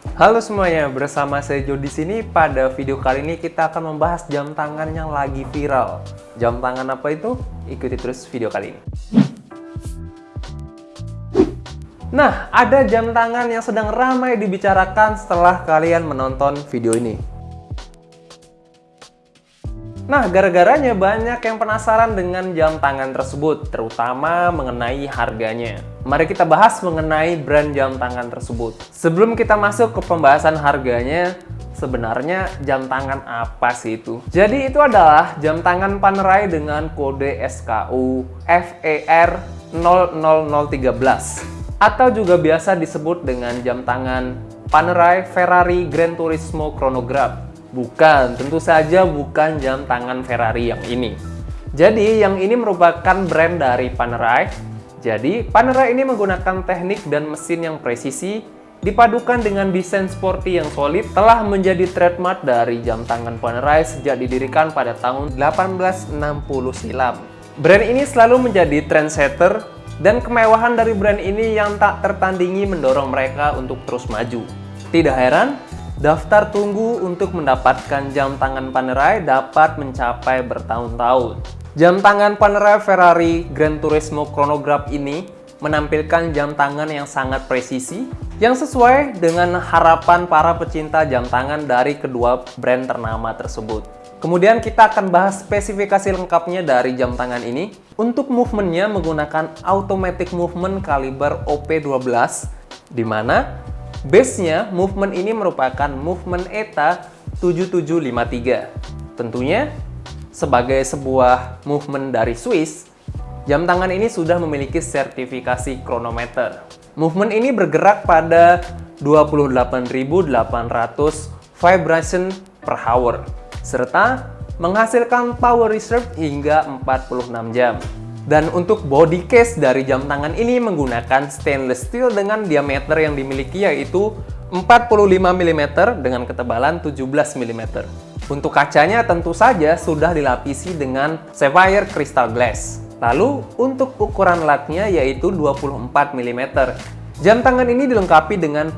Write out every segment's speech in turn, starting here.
Halo semuanya, bersama saya Jo di sini. Pada video kali ini kita akan membahas jam tangan yang lagi viral. Jam tangan apa itu? Ikuti terus video kali ini. Nah, ada jam tangan yang sedang ramai dibicarakan setelah kalian menonton video ini. Nah, gara-garanya banyak yang penasaran dengan jam tangan tersebut, terutama mengenai harganya. Mari kita bahas mengenai brand jam tangan tersebut. Sebelum kita masuk ke pembahasan harganya, sebenarnya jam tangan apa sih itu? Jadi itu adalah jam tangan Panerai dengan kode SKU FER 00013 atau juga biasa disebut dengan jam tangan Panerai Ferrari Gran Turismo Chronograph Bukan, tentu saja bukan jam tangan Ferrari yang ini. Jadi, yang ini merupakan brand dari Panerai. Jadi, Panerai ini menggunakan teknik dan mesin yang presisi, dipadukan dengan desain sporty yang solid, telah menjadi trademark dari jam tangan Panerai sejak didirikan pada tahun 1860 silam. Brand ini selalu menjadi trendsetter, dan kemewahan dari brand ini yang tak tertandingi mendorong mereka untuk terus maju. Tidak heran, Daftar tunggu untuk mendapatkan jam tangan Panerai dapat mencapai bertahun-tahun. Jam tangan Panerai Ferrari Gran Turismo Chronograph ini menampilkan jam tangan yang sangat presisi, yang sesuai dengan harapan para pecinta jam tangan dari kedua brand ternama tersebut. Kemudian kita akan bahas spesifikasi lengkapnya dari jam tangan ini. Untuk movementnya menggunakan automatic movement kaliber OP12, di mana Base-nya, movement ini merupakan movement ETA 7753. Tentunya, sebagai sebuah movement dari Swiss, jam tangan ini sudah memiliki sertifikasi chronometer. Movement ini bergerak pada 28.800 vibration per hour, serta menghasilkan power reserve hingga 46 jam. Dan untuk body case dari jam tangan ini menggunakan stainless steel dengan diameter yang dimiliki yaitu 45 mm dengan ketebalan 17 mm. Untuk kacanya tentu saja sudah dilapisi dengan sapphire crystal glass. Lalu untuk ukuran latnya yaitu 24 mm. Jam tangan ini dilengkapi dengan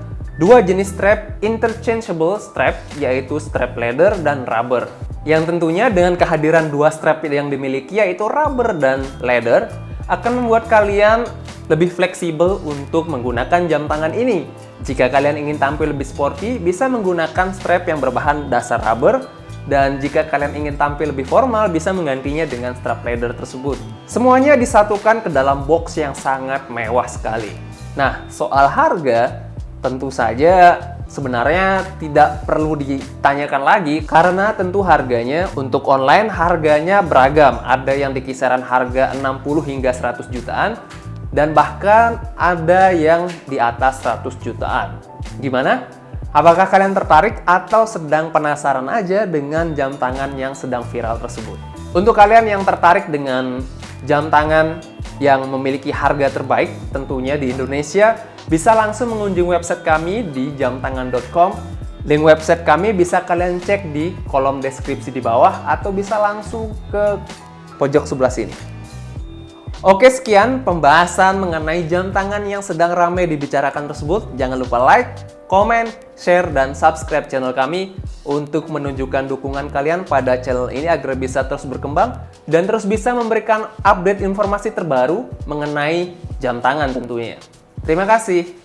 dua jenis strap interchangeable strap yaitu strap leather dan rubber. Yang tentunya dengan kehadiran dua strap yang dimiliki yaitu rubber dan leather akan membuat kalian lebih fleksibel untuk menggunakan jam tangan ini. Jika kalian ingin tampil lebih sporty, bisa menggunakan strap yang berbahan dasar rubber dan jika kalian ingin tampil lebih formal, bisa menggantinya dengan strap leather tersebut. Semuanya disatukan ke dalam box yang sangat mewah sekali. Nah, soal harga, tentu saja sebenarnya tidak perlu ditanyakan lagi karena tentu harganya untuk online harganya beragam. Ada yang di kisaran harga 60 hingga 100 jutaan dan bahkan ada yang di atas 100 jutaan. Gimana? Apakah kalian tertarik atau sedang penasaran aja dengan jam tangan yang sedang viral tersebut? Untuk kalian yang tertarik dengan jam tangan yang memiliki harga terbaik tentunya di Indonesia, bisa langsung mengunjungi website kami di jamtangan.com. Link website kami bisa kalian cek di kolom deskripsi di bawah atau bisa langsung ke pojok sebelah sini. Oke sekian pembahasan mengenai jam tangan yang sedang ramai dibicarakan tersebut. Jangan lupa like, komen, share, dan subscribe channel kami untuk menunjukkan dukungan kalian pada channel ini agar bisa terus berkembang dan terus bisa memberikan update informasi terbaru mengenai jam tangan tentunya. Terima kasih.